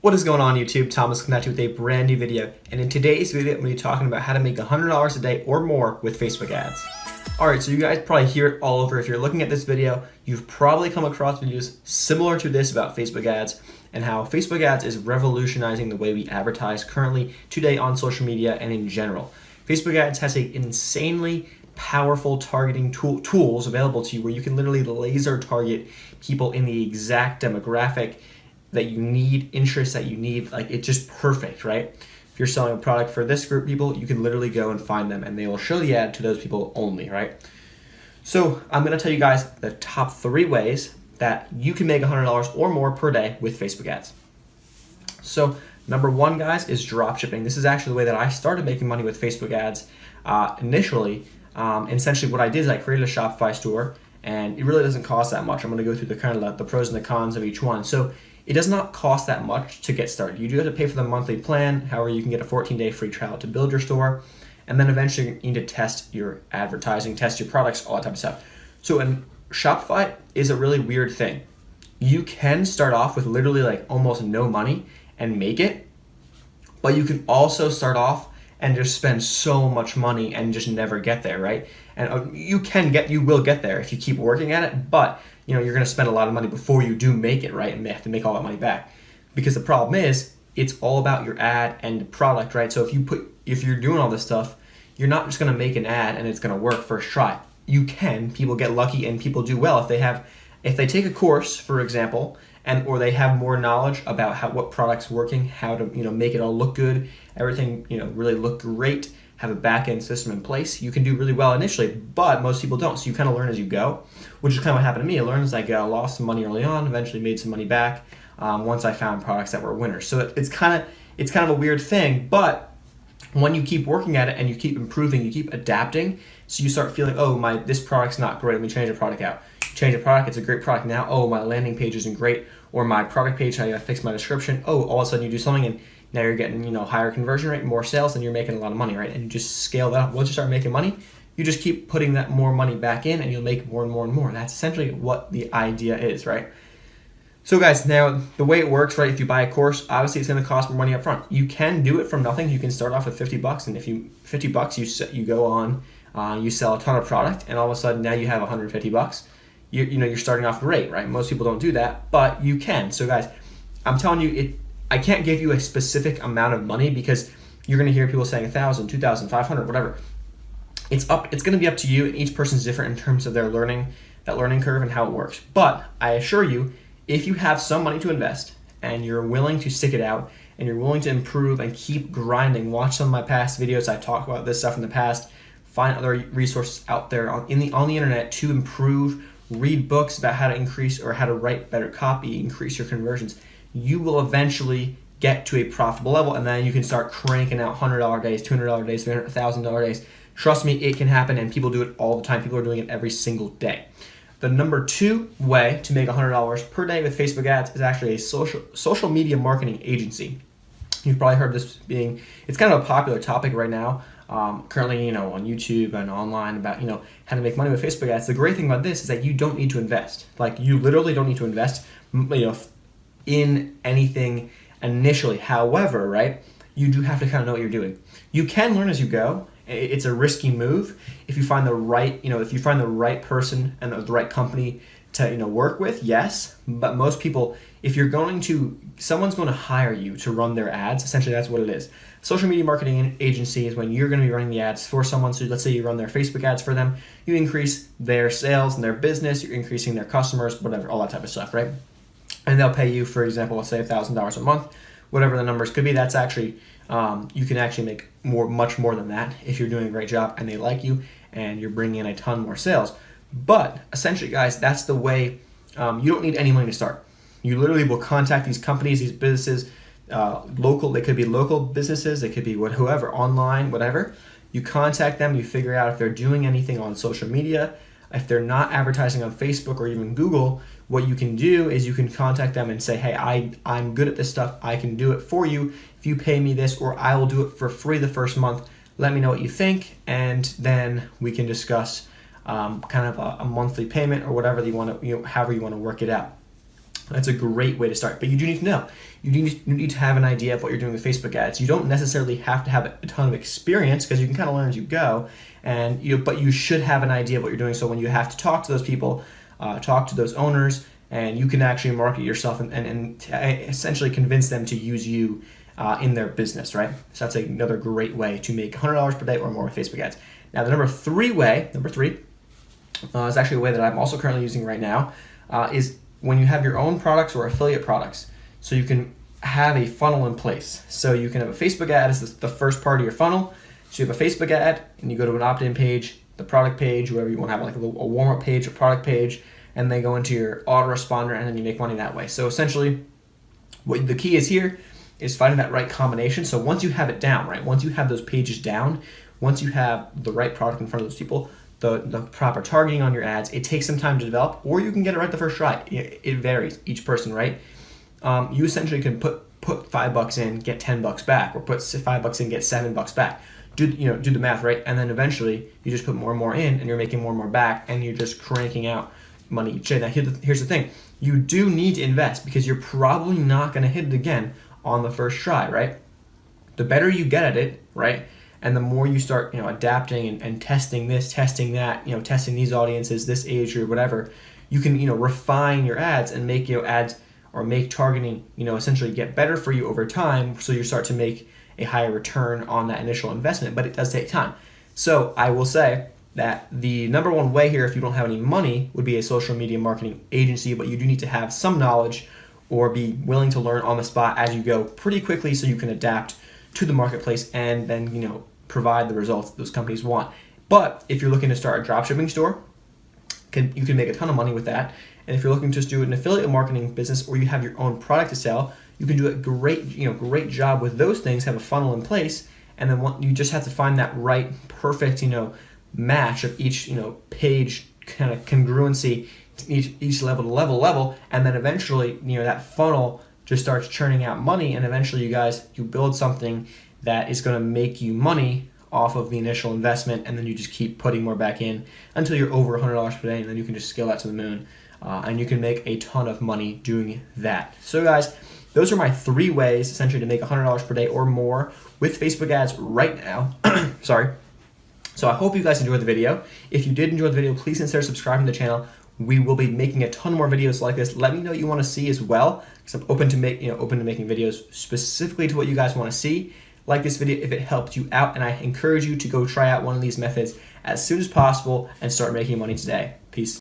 What is going on YouTube? Thomas coming at you with a brand new video and in today's video I'm going to be talking about how to make $100 a day or more with Facebook ads. Alright, so you guys probably hear it all over. If you're looking at this video, you've probably come across videos similar to this about Facebook ads and how Facebook ads is revolutionizing the way we advertise currently today on social media and in general. Facebook ads has a insanely powerful targeting tool, tools available to you where you can literally laser target people in the exact demographic that you need, interests that you need, like it's just perfect, right? If you're selling a product for this group of people, you can literally go and find them and they will show the ad to those people only, right? So I'm gonna tell you guys the top three ways that you can make $100 or more per day with Facebook ads. So number one, guys, is drop shipping. This is actually the way that I started making money with Facebook ads uh, initially. Um, essentially what I did is I created a Shopify store and it really doesn't cost that much. I'm gonna go through the kind of the, the pros and the cons of each one. So it does not cost that much to get started. You do have to pay for the monthly plan. However, you can get a 14-day free trial to build your store. And then eventually you need to test your advertising, test your products, all that type of stuff. So in Shopify is a really weird thing. You can start off with literally like almost no money and make it, but you can also start off and just spend so much money and just never get there, right? And uh, you can get, you will get there if you keep working at it, but you know, you're going to spend a lot of money before you do make it, right? And have to make all that money back. Because the problem is, it's all about your ad and product, right? So if you put, if you're doing all this stuff, you're not just going to make an ad and it's going to work first try. You can. People get lucky and people do well if they have, if they take a course, for example, and or they have more knowledge about how what product's working, how to you know make it all look good, everything you know really look great, have a back-end system in place, you can do really well initially, but most people don't. So you kind of learn as you go, which is kind of what happened to me. I learned as I go, lost some money early on, eventually made some money back um, once I found products that were winners. So it, it's kind of it's kind of a weird thing, but when you keep working at it and you keep improving, you keep adapting, so you start feeling, oh my, this product's not great. Let me change the product out. Change the product. It's a great product now. Oh, my landing page isn't great, or my product page. I gotta fix my description. Oh, all of a sudden you do something and now you're getting, you know, higher conversion rate, more sales, and you're making a lot of money, right? And you just scale that up. Once you start making money, you just keep putting that more money back in and you'll make more and more and more. That's essentially what the idea is, right? So guys, now the way it works, right, if you buy a course, obviously it's gonna cost more money up front. You can do it from nothing. You can start off with 50 bucks and if you, 50 bucks, you, you go on, uh, you sell a ton of product and all of a sudden now you have 150 bucks. You, you know, you're starting off great, right? Most people don't do that, but you can. So guys, I'm telling you, it I can't give you a specific amount of money because you're going to hear people saying a thousand, two thousand, five hundred, whatever. It's up. It's going to be up to you, and each person's different in terms of their learning, that learning curve, and how it works. But I assure you, if you have some money to invest and you're willing to stick it out and you're willing to improve and keep grinding, watch some of my past videos. I talk about this stuff in the past. Find other resources out there on in the on the internet to improve. Read books about how to increase or how to write better copy, increase your conversions you will eventually get to a profitable level and then you can start cranking out $100 days, $200 days, $1,000 days. Trust me, it can happen and people do it all the time. People are doing it every single day. The number two way to make $100 per day with Facebook ads is actually a social, social media marketing agency. You've probably heard this being, it's kind of a popular topic right now. Um, currently, you know, on YouTube and online about, you know, how to make money with Facebook ads. The great thing about this is that you don't need to invest. Like, you literally don't need to invest, you know, in anything initially. However, right, you do have to kind of know what you're doing. You can learn as you go. It's a risky move if you find the right, you know, if you find the right person and the right company to, you know, work with, yes. But most people, if you're going to, someone's going to hire you to run their ads. Essentially, that's what it is. Social media marketing agency is when you're going to be running the ads for someone. So let's say you run their Facebook ads for them. You increase their sales and their business. You're increasing their customers, whatever, all that type of stuff, right? and they'll pay you, for example, let's say $1,000 a month, whatever the numbers could be. That's actually, um, you can actually make more, much more than that if you're doing a great job and they like you and you're bringing in a ton more sales. But essentially, guys, that's the way um, you don't need any money to start. You literally will contact these companies, these businesses, uh, local, they could be local businesses, they could be what, whoever, online, whatever. You contact them, you figure out if they're doing anything on social media, if they're not advertising on Facebook or even Google, what you can do is you can contact them and say, hey, I, I'm good at this stuff. I can do it for you. If you pay me this, or I will do it for free the first month, let me know what you think, and then we can discuss um, kind of a, a, monthly payment or whatever you want to, you know, however you want to work it out. That's a great way to start. But you do need to know. You need, you need to have an idea of what you're doing with Facebook ads. You don't necessarily have to have a ton of experience because you can kind of learn as you go. And you, but you should have an idea of what you're doing. So when you have to talk to those people, uh, talk to those owners, and you can actually market yourself and, and, and essentially convince them to use you uh, in their business, right? So that's another great way to make $100 per day or more with Facebook ads. Now the number three way, number three, uh, is actually a way that I'm also currently using right now, uh, is when you have your own products or affiliate products. So you can have a funnel in place. So you can have a Facebook ad as the first part of your funnel. So you have a Facebook ad and you go to an opt-in page, the product page, whatever you want to have like a, a warm-up page, a product page, and they go into your autoresponder and then you make money that way. So essentially what the key is here is finding that right combination. So once you have it down, right, once you have those pages down, once you have the right product in front of those people, the, the proper targeting on your ads. It takes some time to develop, or you can get it right the first try. It, it varies, each person, right? Um, you essentially can put put five bucks in, get ten bucks back, or put five bucks in, get seven bucks back. Do you know? Do the math, right? And then eventually, you just put more and more in, and you're making more and more back, and you're just cranking out money each day. Now, here's the thing: you do need to invest because you're probably not going to hit it again on the first try, right? The better you get at it, right? And the more you start you know adapting and, and testing this testing that you know testing these audiences this age or whatever you can you know refine your ads and make your know ads or make targeting you know essentially get better for you over time. So you start to make a higher return on that initial investment but it does take time. So i will say that the number one way here if you don't have any money would be a social media marketing agency but you do need to have some knowledge or be willing to learn on the spot as you go pretty quickly so you can adapt to the marketplace and then you know provide the results those companies want. But if you're looking to start a dropshipping store, can, you can make a ton of money with that. And if you're looking to just do an affiliate marketing business or you have your own product to sell, you can do a great, you know, great job with those things, have a funnel in place, and then you just have to find that right, perfect, you know, match of each, you know, page kind of congruency, each, each level to level level, and then eventually, you know, that funnel just starts churning out money and eventually you guys you build something that is going to make you money off of the initial investment and then you just keep putting more back in until you're over $100 per day and then you can just scale that to the moon uh, and you can make a ton of money doing that. So guys those are my three ways essentially to make $100 per day or more with Facebook ads right now. Sorry. So I hope you guys enjoyed the video. If you did enjoy the video please consider subscribing to the channel we will be making a ton more videos like this. Let me know what you want to see as well, because I'm open to make you know open to making videos specifically to what you guys want to see. Like this video if it helped you out, and I encourage you to go try out one of these methods as soon as possible and start making money today. Peace.